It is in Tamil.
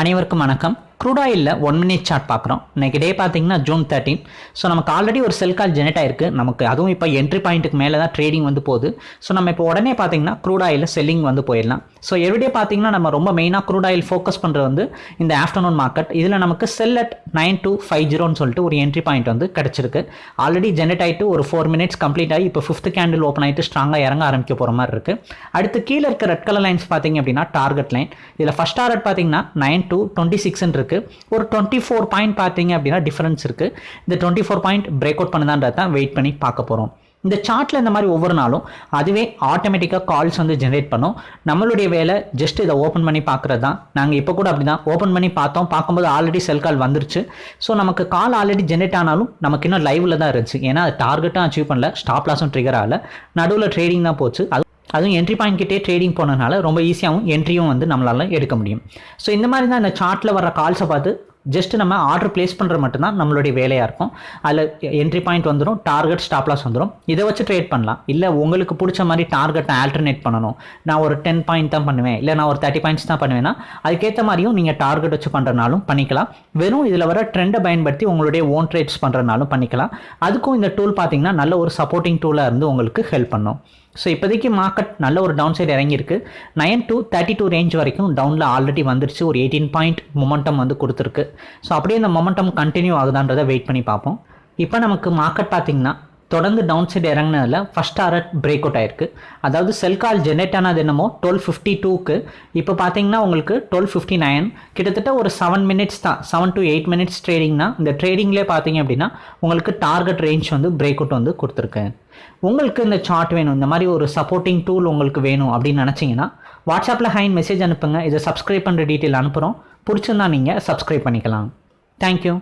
அனைவருக்கும் வணக்கம். க்ரூட் ஆயிலில் ஒன் மினிட் சார்ட் பார்க்குறோம். இன்னைக்கு டே பார்த்தீங்கன்னா ஜூன் தேர்ட்டின் ஸோ நமக்கு ஆல்ரெடி ஒரு செல் கால் ஜெனரேட் ஆயிருக்கு. நமக்கு அதுவும் இப்போ என்ட்ரி பாயிண்ட்டுக்கு மேலே தான் ட்ரேடிங் வந்து போகுது. ஸோ நம்ம இப்போ உடனே பார்த்தீங்கன்னா க்ரூட் ஆயிலில் செல்லிங் வந்து போயிடலாம். ஸோ எவ்ரிடே பார்த்தீங்கன்னா நம்ம ரொம்ப மெயினாக க்ரூட் ஆயில் ஃபோக்கஸ் பண்ணுறது வந்து இந்த ஆஃப்டர்நூன் மார்க்கெட் இதில் நமக்கு sell at nine two five ஜீரோன்னு சொல்லிட்டு ஒரு என்ட்ரி பாயிண்ட் வந்து கிடச்சிருக்கு. ஆல்ரெடி ஜென்ரேட் ஆகிட்டு ஒரு ஃபோர் மினிட்ஸ் கம்ப்ளீட் ஆகி இப்போ ஃபிஃப்த் கேண்டில் ஓப்பன் ஆகிட்டு ஸ்ட்ராங்காக இறங்க ஆரம்பிக்க போகிற மாதிரி இருக்குது அடுத்து கீழே இருக்க ரெட் கலர் லைன்ஸ் பார்த்தீங்க அப்படின்னா டார்கெட் லைன் இதில் ஃபஸ்ட் டார்கெட் பார்த்தீங்கன்னா நைன் டூ டுவெண்ட்டி சிக்ஸ்ன்னு இருக்குது ஒரு டுவெண்ட்டி ஃபோர் பாயிண்ட் பார்த்தீங்க அப்படின்னா டிஃபரன்ஸ் இருக்குது இந்த twenty four point break out பண்ணுதான்றத தான் வெயிட் பண்ணி பார்க்க போகிறோம் இந்த சார்ட்டில் இந்த மாதிரி ஒவ்வொரு நாளும் அதுவே ஆட்டோமேட்டிக்காக கால்ஸ் வந்து ஜென்ரேட் பண்ணும். நம்மளுடைய வேலை ஜஸ்ட் இதை ஓப்பன் பண்ணி பார்க்குறது தான். நாங்கள் இப்போ கூட அப்படி தான் ஓப்பன் பண்ணி பார்த்தோம். பார்க்கும்போது ஆல்ரெடி செல் கால் வந்துருச்சு. ஸோ நமக்கு கால் ஆல்ரெடி ஜென்ரேட் ஆனாலும் நமக்கு இன்னும் லைவில் தான் இருந்துச்சு. ஏன்னா அது டார்கெட்டும் அச்சீவ் பண்ணல. ஸ்டாப் லாஸும் ட்ரிகர் ஆகல. நடுவில் ட்ரேடிங் தான் போச்சு. அது அதுவும் என்ட்ரி பாயிண்ட் கிட்டே ட்ரேடிங் போனதுனால ரொம்ப ஈஸியாகவும் என்ட்ரியும் வந்து நம்மளால் எடுக்க முடியும். ஸோ இந்த மாதிரி தான் இந்த சார்ட்டில் வர கால்ஸை பார்த்து ஜஸ்ட் நம்ம ஆர்டர் பிளேஸ் பண்ணுறது மட்டும்தான் நம்மளுடைய வேலையாக இருக்கும். அதில் என்ட்ரி பாயிண்ட் வந்துடும் டார்கெட் ஸ்டாப்லாஸ் வந்துடும் இதை வச்சு ட்ரேட் பண்ணலாம். இல்லை உங்களுக்கு பிடிச்ச மாதிரி டார்கெட்டை ஆல்டர்னேட் பண்ணணும். நான் ஒரு டென் பாயிண்ட் தான் பண்ணுவேன். இல்லை நான் ஒரு தேர்ட்டி பாயிண்ட்ஸ் தான் பண்ணுவேன்னா அதுக்கேற்ற மாதிரியும் நீங்கள் டார்கெட் வச்சு பண்ணுறனாலும் பண்ணிக்கலாம். வெறும் இதில் வர ட்ரெண்டை பயன்படுத்தி உங்களுடைய ஓன் ட்ரேட்ஸ் பண்ணுறனாலும் பண்ணிக்கலாம். அதுக்கும் இந்த டூல் பார்த்தீங்கன்னா நல்ல ஒரு சப்போர்ட்டிங் டூலாக இருந்து உங்களுக்கு ஹெல்ப் பண்ணும். ஸோ இப்போதைக்கு மார்க்கெட் நல்ல ஒரு டவுன் சைடு இறங்கியிருக்கு. Nine to thirty two range வரைக்கும் டவுனில் ஆல்ரெடி வந்துருச்சு. ஒரு எயிட்டீன் பாயிண்ட் மொமெண்டம் வந்து கொடுத்துருக்கு. ஸோ அப்படியே இந்த மொமெண்டம் கண்டினியூ ஆகுதான்றதை வெயிட் பண்ணி பார்ப்போம். இப்போ நமக்கு மார்க்கெட் பார்த்திங்கன்னா தொடர்ந்து டவுன் சைடு இறங்கினதில் ஃபஸ்ட் டாரட் பிரேக் அவுட் ஆயிருக்கு. அதாவது செல் கால் ஜென்ரேட் ஆனது என்னமோ டுவெல் ஃபிஃப்டி டூக்கு இப்போ பார்த்தீங்கன்னா உங்களுக்கு டுவெல் ஃபிஃப்டி நைன் கிட்டத்தட்ட ஒரு செவன் மினிட்ஸ் தான் செவன் டு எயிட் மினிட்ஸ் ட்ரேடிங்னா இந்த ட்ரேடிங்லேயே பார்த்தீங்க அப்படின்னா உங்களுக்கு டார்கெட் ரேஞ்ச் வந்து பிரேக் அவுட் வந்து கொடுத்துருக்கேன் உங்களுக்கு இந்த சார்ட் வேணும் இந்த மாதிரி ஒரு சப்போர்ட்டிங் டூல் உங்களுக்கு வேணும் அப்படின்னு நினச்சிங்கன்னா வாட்ஸ்அப்பில் ஹைன் மெசேஜ் அனுப்புங்க இதை சப்ஸ்கிரைப் பண்ணுற டீட்டெயில் அனுப்புகிறோம் பிடிச்சிருந்தா நீங்கள் சப்ஸ்கிரைப் பண்ணிக்கலாம். தேங்க்யூ